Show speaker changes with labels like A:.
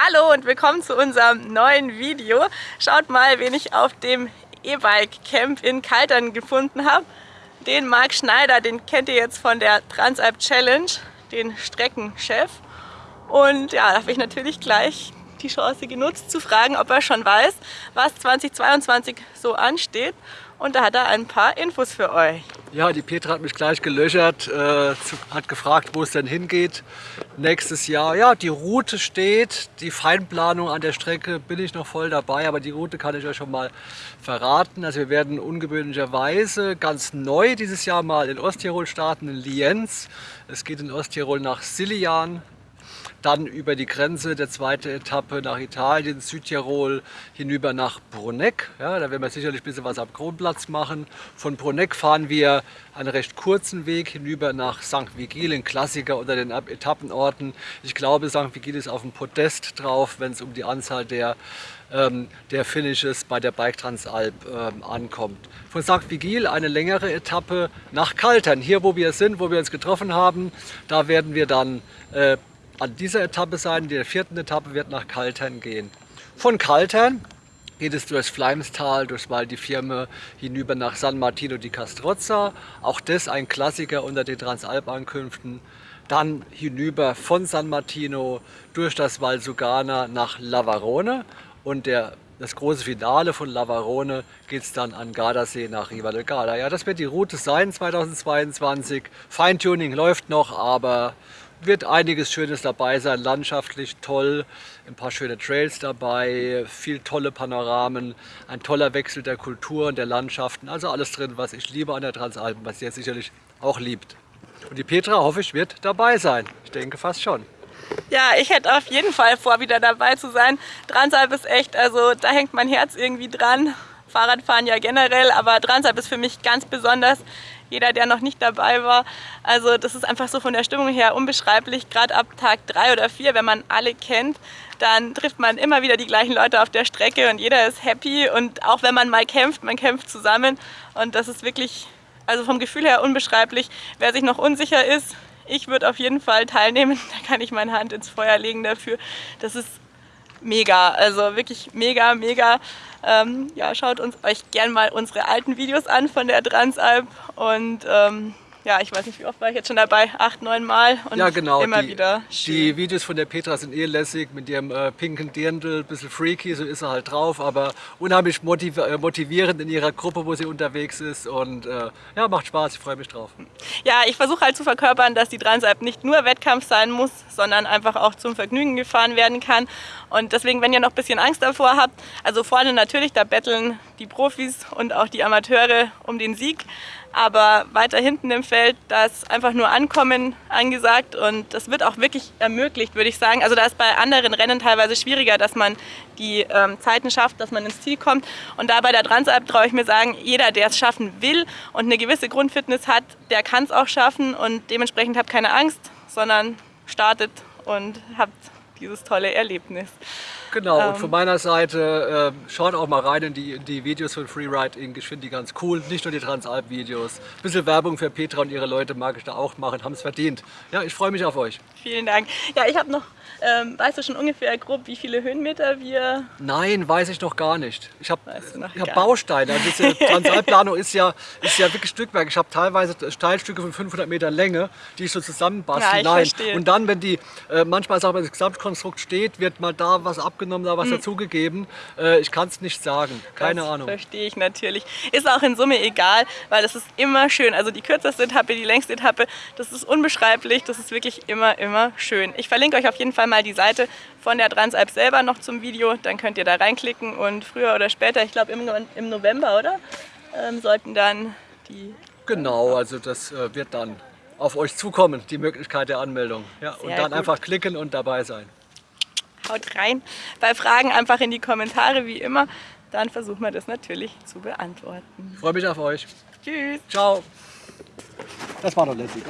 A: Hallo und willkommen zu unserem neuen Video. Schaut mal, wen ich auf dem E-Bike Camp in Kaltern gefunden habe. Den Marc Schneider, den kennt ihr jetzt von der Transalp Challenge, den Streckenchef. Und ja, da habe ich natürlich gleich die Chance genutzt zu fragen, ob er schon weiß, was 2022 so ansteht. Und da hat er ein paar Infos für euch.
B: Ja, die Petra hat mich gleich gelöchert, äh, hat gefragt, wo es denn hingeht nächstes Jahr. Ja, die Route steht, die Feinplanung an der Strecke bin ich noch voll dabei, aber die Route kann ich euch schon mal verraten. Also wir werden ungewöhnlicherweise ganz neu dieses Jahr mal in Osttirol starten, in Lienz. Es geht in Osttirol nach Silian, dann über die Grenze der zweite Etappe nach Italien, Südtirol, hinüber nach Bruneck. Ja, da werden wir sicherlich ein bisschen was am Kronplatz machen. Von Bruneck fahren wir einen recht kurzen Weg hinüber nach St. Vigil, ein Klassiker unter den Etappenorten. Ich glaube, St. Vigil ist auf dem Podest drauf, wenn es um die Anzahl der ähm, der Finishes bei der Bike Transalp ähm, ankommt. Von St. Vigil eine längere Etappe nach Kaltern, hier wo wir sind, wo wir uns getroffen haben. Da werden wir dann äh, an dieser Etappe sein. Die vierten Etappe wird nach Kaltern gehen. Von Kaltern geht es durchs Fleimstal, durch Val di Firme hinüber nach San Martino di Castrozza. Auch das ein Klassiker unter den Transalp-Ankünften. Dann hinüber von San Martino durch das Val Sugana nach Lavarone und der, das große Finale von Lavarone geht es dann an Gardasee nach Riva del Garda. Ja, das wird die Route sein 2022. Feintuning läuft noch, aber wird einiges Schönes dabei sein, landschaftlich toll, ein paar schöne Trails dabei, viel tolle Panoramen, ein toller Wechsel der Kultur und der Landschaften, also alles drin, was ich liebe an der Transalpen, was ihr sicherlich auch liebt. Und die Petra, hoffe ich, wird dabei sein. Ich denke fast schon.
A: Ja, ich hätte auf jeden Fall vor, wieder dabei zu sein. Transalp ist echt, also da hängt mein Herz irgendwie dran. Fahrradfahren ja generell, aber Transalp ist für mich ganz besonders jeder, der noch nicht dabei war. Also das ist einfach so von der Stimmung her unbeschreiblich. Gerade ab Tag drei oder vier, wenn man alle kennt, dann trifft man immer wieder die gleichen Leute auf der Strecke und jeder ist happy. Und auch wenn man mal kämpft, man kämpft zusammen. Und das ist wirklich, also vom Gefühl her unbeschreiblich. Wer sich noch unsicher ist, ich würde auf jeden Fall teilnehmen. Da kann ich meine Hand ins Feuer legen dafür. Das ist mega, also wirklich mega, mega. Ähm, ja, schaut uns euch gern mal unsere alten Videos an von der Transalp und ähm, ja, ich weiß nicht, wie oft war ich jetzt schon dabei? Acht, neun Mal und
B: ja, genau.
A: immer
B: die,
A: wieder
B: schön. Die Videos von der Petra sind eh lässig mit ihrem äh, pinken Dirndl, bisschen freaky, so ist er halt drauf, aber unheimlich motiv äh, motivierend in ihrer Gruppe, wo sie unterwegs ist und äh, ja, macht Spaß, ich freue mich drauf.
A: Ja, ich versuche halt zu verkörpern, dass die Transalp nicht nur Wettkampf sein muss, sondern einfach auch zum Vergnügen gefahren werden kann und deswegen, wenn ihr noch ein bisschen Angst davor habt, also vorne natürlich, da betteln die Profis und auch die Amateure um den Sieg, aber weiter hinten im Feld, da ist einfach nur Ankommen angesagt und das wird auch wirklich ermöglicht, würde ich sagen. Also da ist bei anderen Rennen teilweise schwieriger, dass man die ähm, Zeiten schafft, dass man ins Ziel kommt. Und da bei der Transalp traue ich mir sagen, jeder, der es schaffen will und eine gewisse Grundfitness hat, der kann es auch schaffen und dementsprechend habt keine Angst, sondern startet und habt dieses tolle Erlebnis.
B: Genau, ähm, und von meiner Seite äh, schaut auch mal rein in die, die Videos von Freeride Inc. Ich finde die ganz cool, nicht nur die Transalp-Videos. Ein bisschen Werbung für Petra und ihre Leute mag ich da auch machen, haben es verdient. Ja, ich freue mich auf euch.
A: Vielen Dank. Ja, ich habe noch ähm, weißt du schon ungefähr grob, wie viele Höhenmeter wir...
B: Nein, weiß ich noch gar nicht. Ich habe hab Bausteine. Also diese Transalplanung ist ja, ist ja wirklich Stückwerk. Ich habe teilweise Steilstücke von 500 Meter Länge, die ich so zusammenbastle.
A: Ja, ich Nein.
B: Und dann, wenn die, äh, manchmal sagt man, das Gesamtkonstrukt steht, wird mal da was abgenommen, da was hm. dazugegeben. Äh, ich kann es nicht sagen. Keine
A: das
B: Ahnung.
A: verstehe ich natürlich. Ist auch in Summe egal, weil das ist immer schön. Also die kürzeste Etappe, die längste Etappe, das ist unbeschreiblich. Das ist wirklich immer, immer schön. Ich verlinke euch auf jeden Fall mal die Seite von der Transalp selber noch zum Video. Dann könnt ihr da reinklicken und früher oder später, ich glaube im, im November, oder? Ähm, sollten dann die...
B: Genau, also das äh, wird dann auf euch zukommen, die Möglichkeit der Anmeldung. Ja, und dann gut. einfach klicken und dabei sein.
A: Haut rein. Bei Fragen einfach in die Kommentare, wie immer. Dann versuchen wir das natürlich zu beantworten.
B: Ich freue mich auf euch.
A: Tschüss.
B: Ciao. Das war doch lässig, oder?